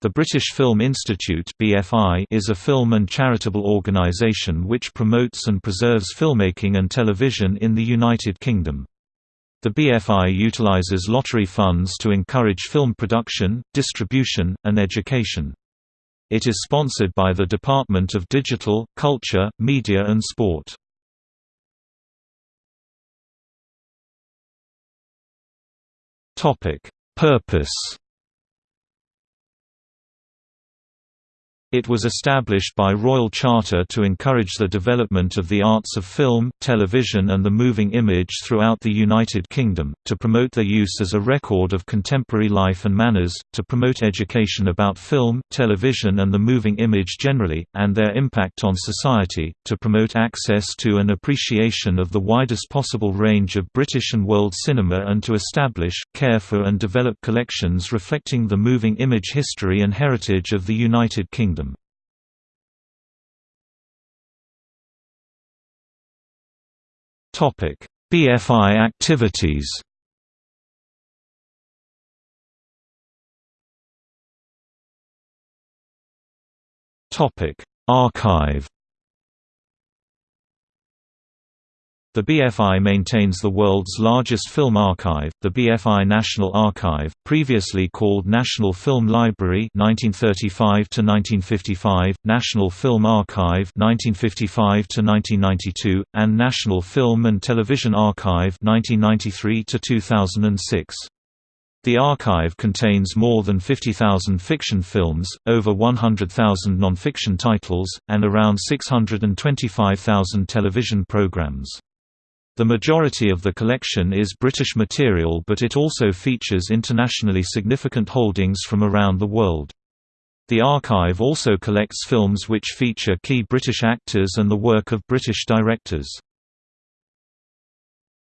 The British Film Institute (BFI) is a film and charitable organisation which promotes and preserves filmmaking and television in the United Kingdom. The BFI utilises lottery funds to encourage film production, distribution, and education. It is sponsored by the Department of Digital, Culture, Media and Sport. Purpose It was established by Royal Charter to encourage the development of the arts of film, television and the moving image throughout the United Kingdom, to promote their use as a record of contemporary life and manners, to promote education about film, television and the moving image generally, and their impact on society, to promote access to and appreciation of the widest possible range of British and world cinema and to establish, care for and develop collections reflecting the moving image history and heritage of the United Kingdom. Topic: BFI activities. Topic: Archive. The BFI maintains the world's largest film archive, the BFI National Archive, previously called National Film Library 1935 to 1955, National Film Archive 1955 to 1992, and National Film and Television Archive 1993 to 2006. The archive contains more than 50,000 fiction films, over 100,000 non-fiction titles, and around 625,000 television programs. The majority of the collection is British material but it also features internationally significant holdings from around the world. The archive also collects films which feature key British actors and the work of British directors.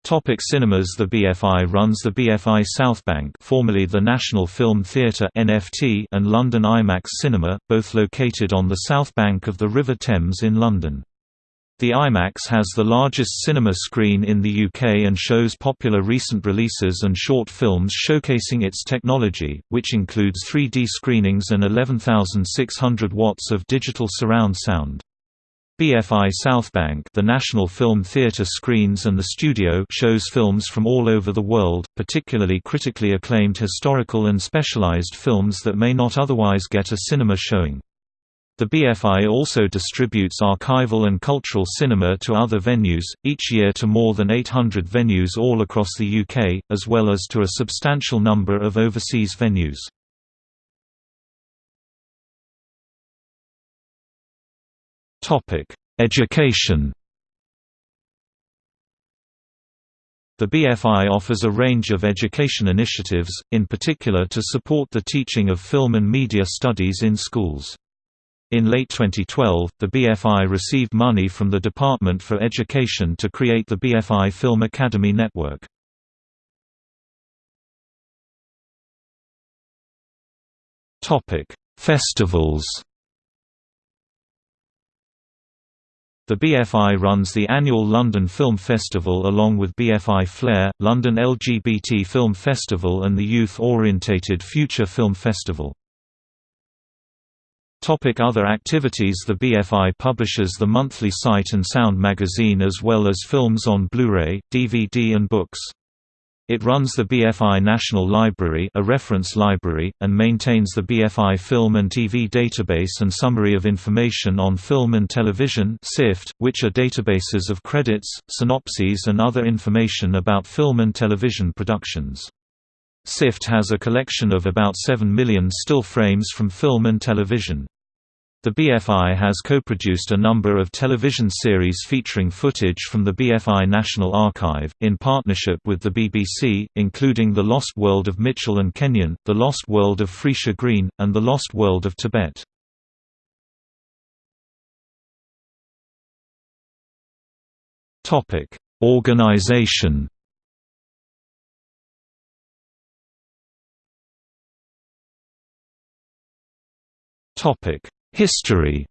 Topic cinemas The BFI runs the BFI Southbank formerly the National Film Theatre and London IMAX Cinema, both located on the south bank of the River Thames in London. The IMAX has the largest cinema screen in the UK and shows popular recent releases and short films showcasing its technology, which includes 3D screenings and 11,600 watts of digital surround sound. BFI Southbank the National Film Theatre screens and the studio shows films from all over the world, particularly critically acclaimed historical and specialized films that may not otherwise get a cinema showing. The BFI also distributes archival and cultural cinema to other venues, each year to more than 800 venues all across the UK, as well as to a substantial number of overseas venues. Education The BFI offers a range of education initiatives, in particular to support the teaching of film and media studies in schools. In late 2012, the BFI received money from the Department for Education to create the BFI Film Academy Network. Festivals The BFI runs the annual London Film Festival along with BFI Flare, London LGBT Film Festival and the youth-orientated Future Film Festival. Topic other activities The BFI publishes the monthly Sight and Sound magazine as well as films on Blu-ray, DVD and books. It runs the BFI National Library a reference library, and maintains the BFI Film and TV Database and Summary of Information on Film and Television which are databases of credits, synopses and other information about film and television productions. SIFT has a collection of about 7 million still frames from film and television. The BFI has co-produced a number of television series featuring footage from the BFI National Archive, in partnership with the BBC, including The Lost World of Mitchell and Kenyon, The Lost World of Friese-Greene, and The Lost World of Tibet. Organization History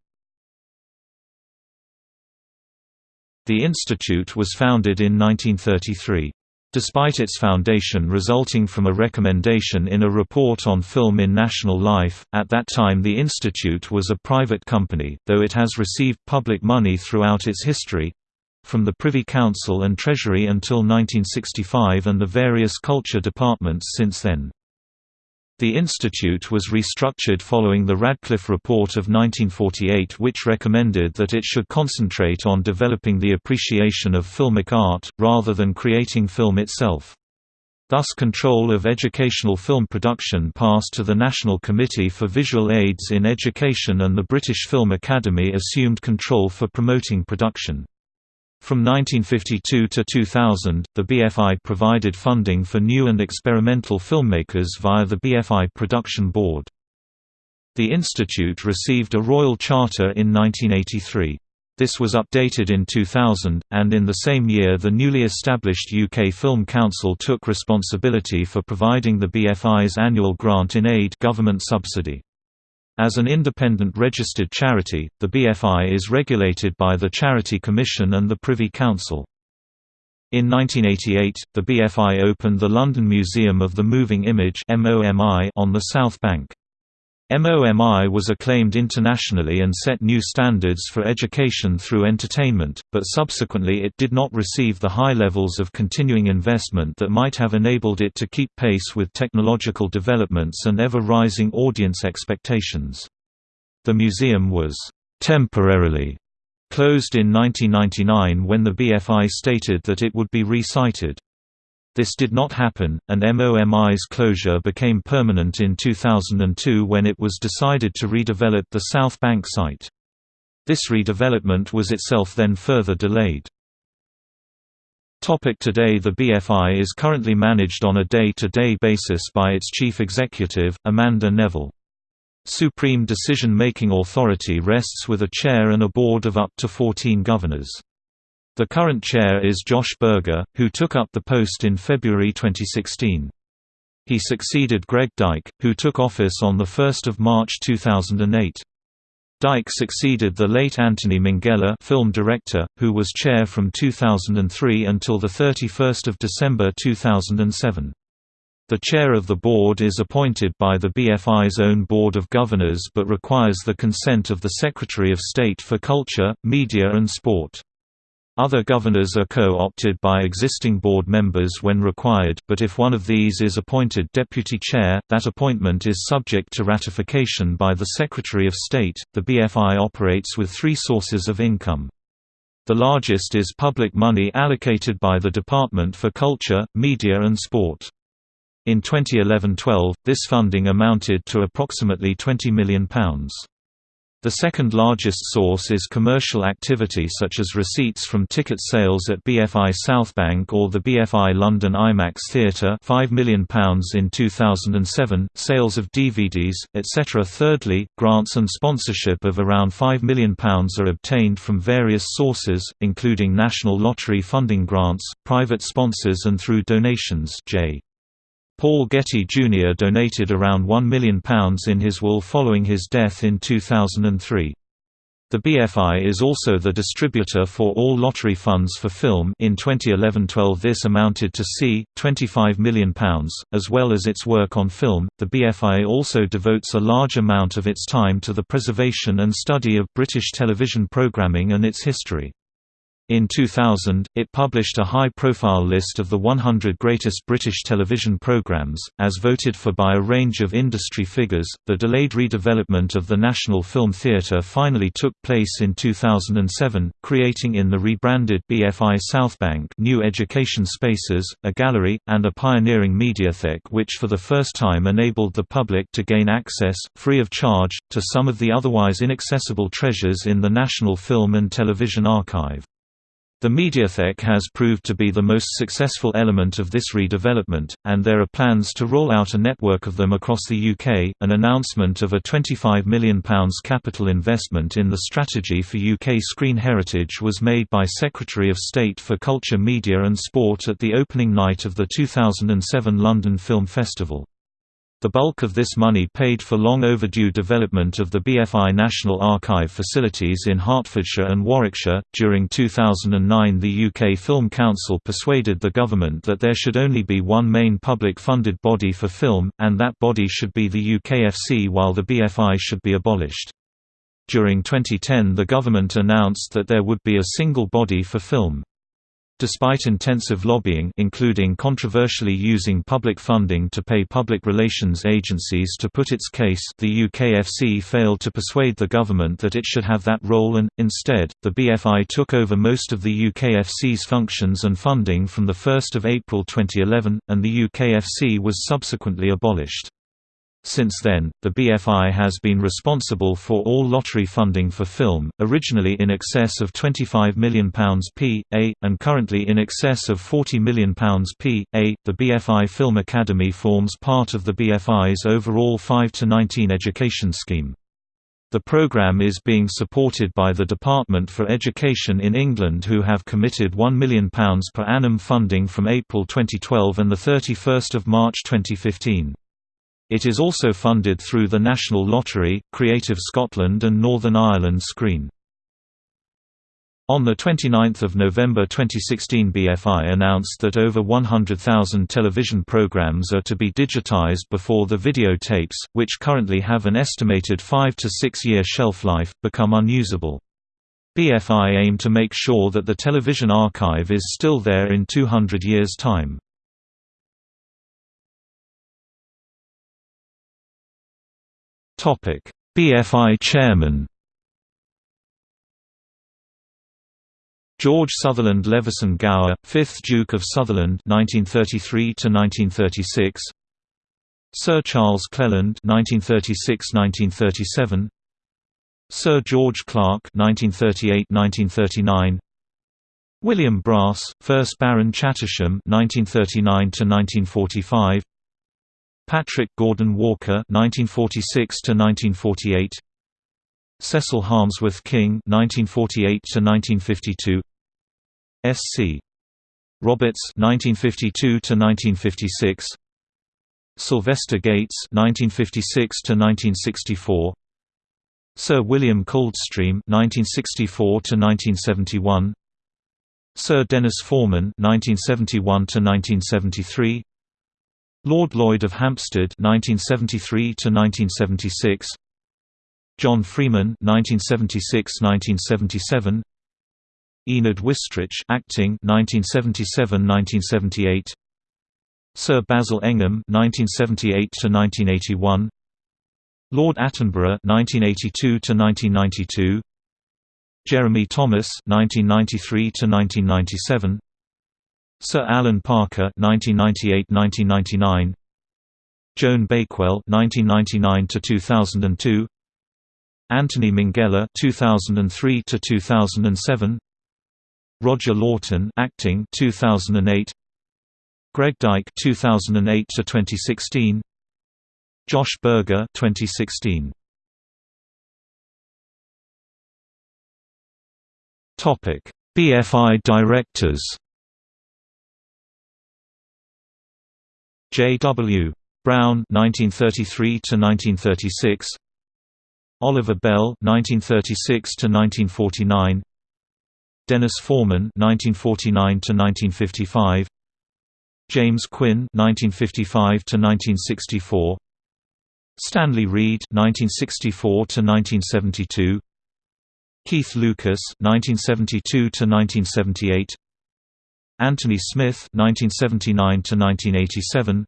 The institute was founded in 1933. Despite its foundation resulting from a recommendation in a report on film in national life, at that time the institute was a private company, though it has received public money throughout its history—from the Privy Council and Treasury until 1965 and the various culture departments since then. The institute was restructured following the Radcliffe Report of 1948 which recommended that it should concentrate on developing the appreciation of filmic art, rather than creating film itself. Thus control of educational film production passed to the National Committee for Visual Aids in Education and the British Film Academy assumed control for promoting production. From 1952 to 2000, the BFI provided funding for new and experimental filmmakers via the BFI Production Board. The institute received a royal charter in 1983. This was updated in 2000, and in the same year the newly established UK Film Council took responsibility for providing the BFI's annual grant in aid government subsidy. As an independent registered charity, the BFI is regulated by the Charity Commission and the Privy Council. In 1988, the BFI opened the London Museum of the Moving Image on the South Bank. MOMI was acclaimed internationally and set new standards for education through entertainment, but subsequently it did not receive the high levels of continuing investment that might have enabled it to keep pace with technological developments and ever-rising audience expectations. The museum was temporarily closed in 1999 when the BFI stated that it would be resited. This did not happen, and MOMI's closure became permanent in 2002 when it was decided to redevelop the South Bank site. This redevelopment was itself then further delayed. Today The BFI is currently managed on a day-to-day -day basis by its chief executive, Amanda Nevill. Supreme decision-making authority rests with a chair and a board of up to 14 governors. The current chair is Josh Berger, who took up the post in February 2016. He succeeded Greg Dyke, who took office on 1 March 2008. Dyke succeeded the late Anthony Minghella film director, who was chair from 2003 until 31 December 2007. The chair of the board is appointed by the BFI's own Board of Governors but requires the consent of the Secretary of State for Culture, Media and Sport. Other governors are co-opted by existing board members when required, but if one of these is appointed deputy chair, that appointment is subject to ratification by the Secretary of State. The BFI operates with three sources of income. The largest is public money allocated by the Department for Culture, Media and Sport. In 2011-12, this funding amounted to approximately £20 million. The second largest source is commercial activity such as receipts from ticket sales at BFI Southbank or the BFI London IMAX Theatre £5 million in 2007, sales of DVDs, etc. Thirdly, grants and sponsorship of around £5 million are obtained from various sources, including national lottery funding grants, private sponsors and through donations J. Paul Getty Jr. donated around £1 million in his will following his death in 2003. The BFI is also the distributor for all lottery funds for film in 2011-12 this amounted to c. £25 million, as well as its work on film. The BFI also devotes a large amount of its time to the preservation and study of British television programming and its history. In 2000, it published a high-profile list of the 100 greatest British television programmes, as voted for by a range of industry figures. The delayed redevelopment of the National Film Theatre finally took place in 2007, creating in the rebranded BFI Southbank new education spaces, a gallery, and a pioneering mediathek which for the first time enabled the public to gain access, free of charge, to some of the otherwise inaccessible treasures in the National Film and Television Archive. The Mediathek has proved to be the most successful element of this redevelopment, and there are plans to roll out a network of them across the UK. An announcement of a £25 million capital investment in the Strategy for UK Screen Heritage was made by Secretary of State for Culture, Media and Sport at the opening night of the 2007 London Film Festival. The bulk of this money paid for long overdue development of the BFI National Archive facilities in Hertfordshire and Warwickshire. During 2009, the UK Film Council persuaded the government that there should only be one main public funded body for film, and that body should be the UKFC while the BFI should be abolished. During 2010 the government announced that there would be a single body for film. Despite intensive lobbying including controversially using public funding to pay public relations agencies to put its case the UKFC failed to persuade the government that it should have that role and, instead, the BFI took over most of the UKFC's functions and funding from 1 April 2011, and the UKFC was subsequently abolished. Since then, the BFI has been responsible for all lottery funding for film, originally in excess of £25 million p.a., and currently in excess of £40 million p.a. The BFI Film Academy forms part of the BFI's overall 5 to 19 education scheme. The programme is being supported by the Department for Education in England who have committed £1 million per annum funding from April 2012 and 31 March 2015. It is also funded through the National Lottery, Creative Scotland and Northern Ireland Screen. On 29 November 2016 BFI announced that over 100,000 television programs are to be digitized before the videotapes, which currently have an estimated 5 to 6 year shelf life, become unusable. BFI aim to make sure that the television archive is still there in 200 years' time. BFI chairman. George Sutherland Leveson Gower, 5th Duke of Sutherland 1933 to 1936. Sir Charles Cleland 1936-1937. Sir George Clarke 1938-1939. William Brass, 1st Baron Chattisham 1939 to 1945. Patrick Gordon Walker (1946–1948), Cecil Harmsworth King (1948–1952), S.C. Roberts (1952–1956), Sylvester Gates (1956–1964), Sir William Coldstream (1964–1971), Sir Denis Forman (1971–1973), Lord Lloyd of Hampstead (1973–1976), John Freeman (1976–1977), Enid Wistrich, acting (1977–1978), Sir Basil Engholm (1978–1981), Lord Attenborough (1982–1992), Jeremy Thomas (1993–1997). Sir Alan Parker (1998–1999), Joan Bakewell (1999–2002), Anthony Minghella (2003–2007), Roger Laughton (acting 2008), Greg Dyke (2008–2016), Josh Berger (2016). Topic: BFI directors. J. W. Brown (1933–1936), Oliver Bell (1936–1949), Denis Forman (1949–1955), James Quinn (1955–1964), Stanley Reed (1964–1972), Keith Lucas (1972–1978). Anthony Smith (1979–1987),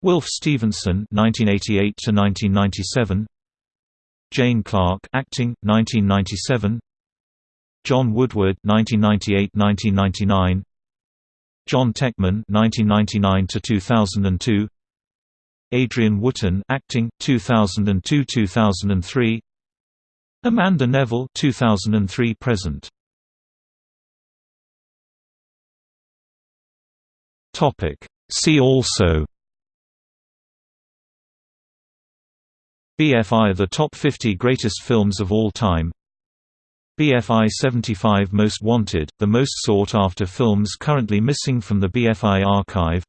Wilf Stevenson (1988–1997), Jane Clark acting 1997, John Woodward (1998–1999), Jon Teckman (1999–2002), Adrian Wootton, acting 2002–2003, Amanda Nevill 2003 present. Topic. See also BFI The Top 50 Greatest Films of All Time BFI 75 Most Wanted, the most sought-after films currently missing from the BFI archive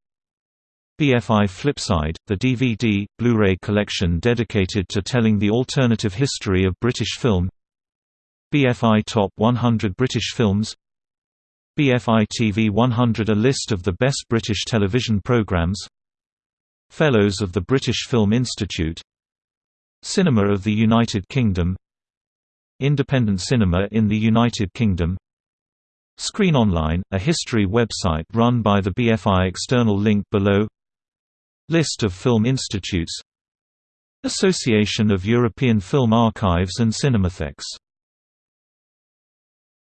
BFI Flipside, the DVD, Blu-ray collection dedicated to telling the alternative history of British film BFI Top 100 British Films BFI TV 100 – A list of the best British television programmes Fellows of the British Film Institute Cinema of the United Kingdom Independent cinema in the United Kingdom Screen Online, a history website run by the BFI external link below List of film institutes Association of European Film Archives and Cinematheques